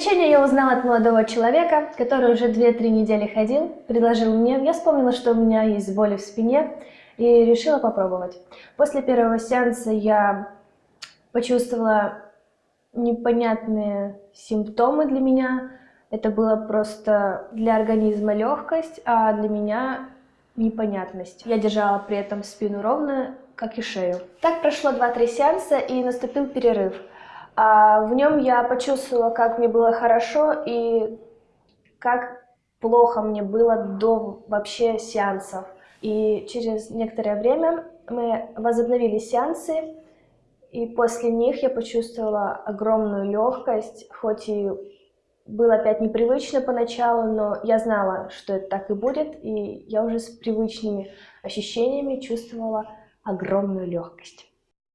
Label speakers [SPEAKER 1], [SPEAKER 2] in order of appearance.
[SPEAKER 1] лечение я узнала от молодого человека, который уже 2-3 недели ходил, предложил мне. Я вспомнила, что у меня есть боли в спине и решила попробовать. После первого сеанса я почувствовала непонятные симптомы для меня. Это было просто для организма легкость, а для меня непонятность. Я держала при этом спину ровно, как и шею. Так прошло 2-3 сеанса и наступил перерыв. А в нем я почувствовала, как мне было хорошо и как плохо мне было до вообще сеансов. И через некоторое время мы возобновили сеансы, и после них я почувствовала огромную легкость, хоть и было опять непривычно поначалу, но я знала, что это так и будет, и я уже с привычными ощущениями чувствовала огромную легкость.